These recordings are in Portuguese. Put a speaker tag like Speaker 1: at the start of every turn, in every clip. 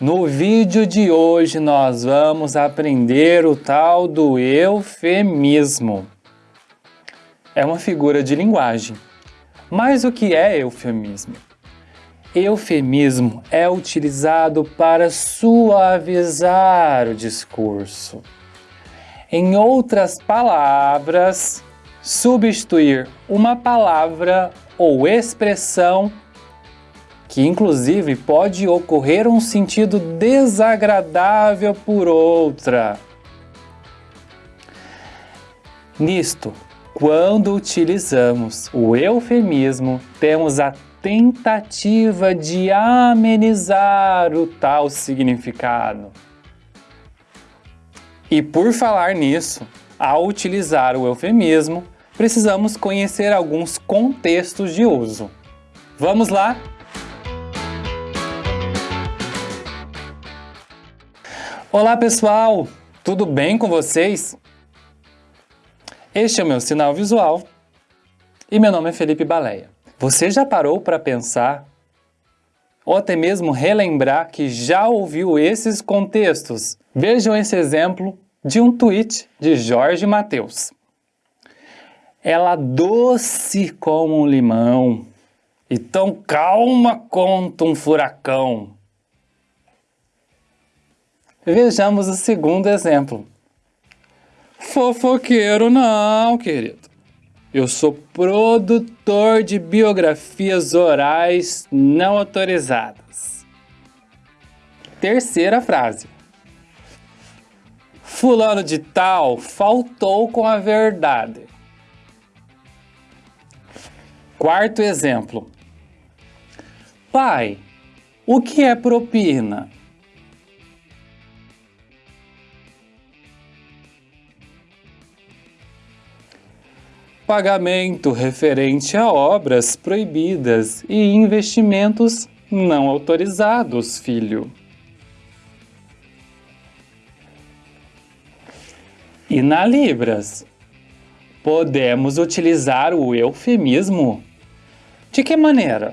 Speaker 1: No vídeo de hoje nós vamos aprender o tal do eufemismo. É uma figura de linguagem. Mas o que é eufemismo? Eufemismo é utilizado para suavizar o discurso. Em outras palavras, substituir uma palavra ou expressão que inclusive pode ocorrer um sentido desagradável por outra. Nisto, quando utilizamos o eufemismo, temos a tentativa de amenizar o tal significado. E por falar nisso, ao utilizar o eufemismo, precisamos conhecer alguns contextos de uso. Vamos lá? Olá pessoal, tudo bem com vocês? Este é o meu sinal visual e meu nome é Felipe Baleia. Você já parou para pensar ou até mesmo relembrar que já ouviu esses contextos? Vejam esse exemplo de um tweet de Jorge Mateus. Ela doce como um limão e tão calma quanto um furacão. Vejamos o segundo exemplo. Fofoqueiro não, querido. Eu sou produtor de biografias orais não autorizadas. Terceira frase. Fulano de tal faltou com a verdade. Quarto exemplo. Pai, o que é propina? Pagamento referente a obras proibidas e investimentos não autorizados, filho. E na Libras, podemos utilizar o eufemismo? De que maneira?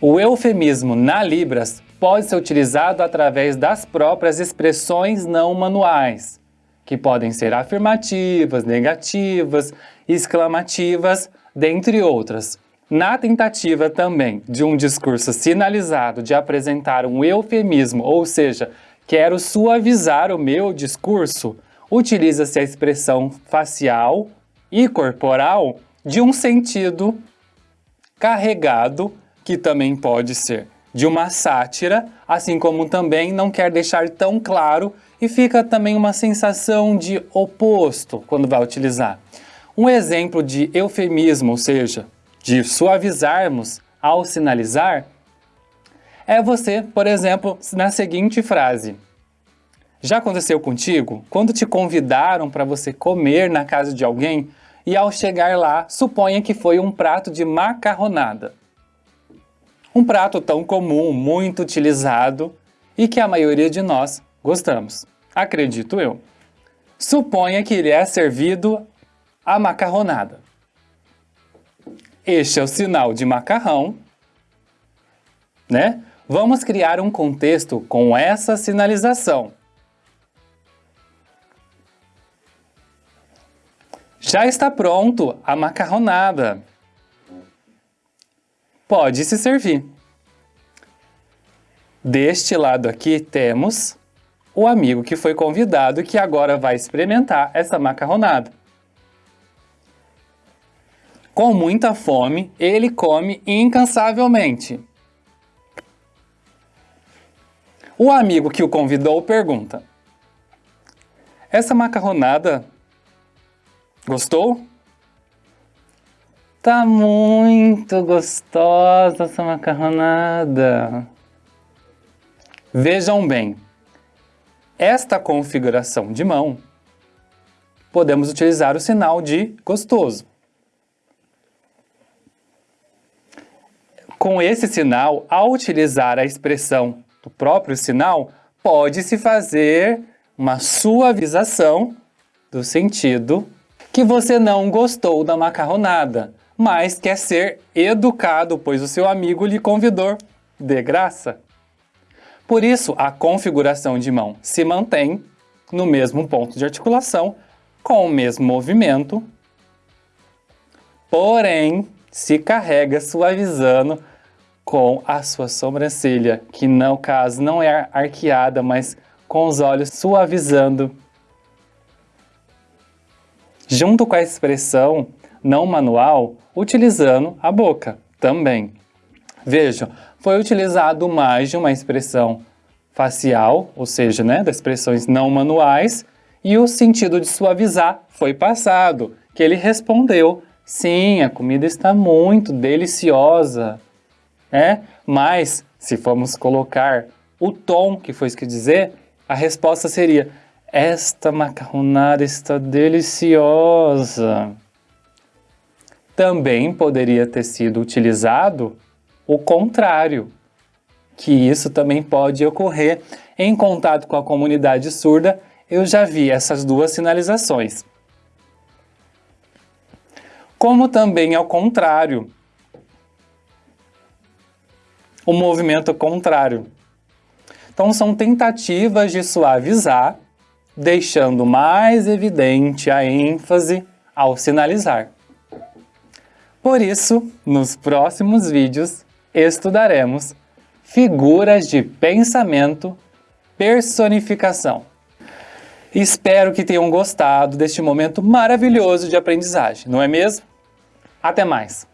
Speaker 1: O eufemismo na Libras pode ser utilizado através das próprias expressões não manuais, que podem ser afirmativas, negativas, exclamativas, dentre outras. Na tentativa também de um discurso sinalizado de apresentar um eufemismo, ou seja, quero suavizar o meu discurso, utiliza-se a expressão facial e corporal de um sentido carregado, que também pode ser de uma sátira, assim como também não quer deixar tão claro e fica também uma sensação de oposto quando vai utilizar. Um exemplo de eufemismo, ou seja, de suavizarmos ao sinalizar, é você, por exemplo, na seguinte frase. Já aconteceu contigo? Quando te convidaram para você comer na casa de alguém e ao chegar lá, suponha que foi um prato de macarronada. Um prato tão comum, muito utilizado e que a maioria de nós gostamos. Acredito eu. Suponha que ele é servido a macarronada. Este é o sinal de macarrão, né? Vamos criar um contexto com essa sinalização. Já está pronto a macarronada. Pode se servir. Deste lado aqui temos o amigo que foi convidado que agora vai experimentar essa macarronada. Com muita fome, ele come incansavelmente. O amigo que o convidou pergunta, essa macarronada gostou? Tá muito gostosa essa macarronada. Vejam bem, esta configuração de mão, podemos utilizar o sinal de gostoso. Com esse sinal, ao utilizar a expressão do próprio sinal, pode-se fazer uma suavização do sentido que você não gostou da macarronada, mas quer ser educado, pois o seu amigo lhe convidou de graça. Por isso, a configuração de mão se mantém no mesmo ponto de articulação, com o mesmo movimento, porém se carrega suavizando com a sua sobrancelha, que no caso não é arqueada, mas com os olhos suavizando. Junto com a expressão não manual, utilizando a boca também. Vejam, foi utilizado mais de uma expressão facial, ou seja, né, das expressões não manuais, e o sentido de suavizar foi passado, que ele respondeu, sim, a comida está muito deliciosa, né? Mas, se formos colocar o tom que foi isso que dizer, a resposta seria, esta macarronada está deliciosa. Também poderia ter sido utilizado o contrário, que isso também pode ocorrer em contato com a comunidade surda, eu já vi essas duas sinalizações. Como também ao contrário, o movimento contrário. Então são tentativas de suavizar, deixando mais evidente a ênfase ao sinalizar. Por isso, nos próximos vídeos, estudaremos figuras de pensamento, personificação. Espero que tenham gostado deste momento maravilhoso de aprendizagem, não é mesmo? Até mais!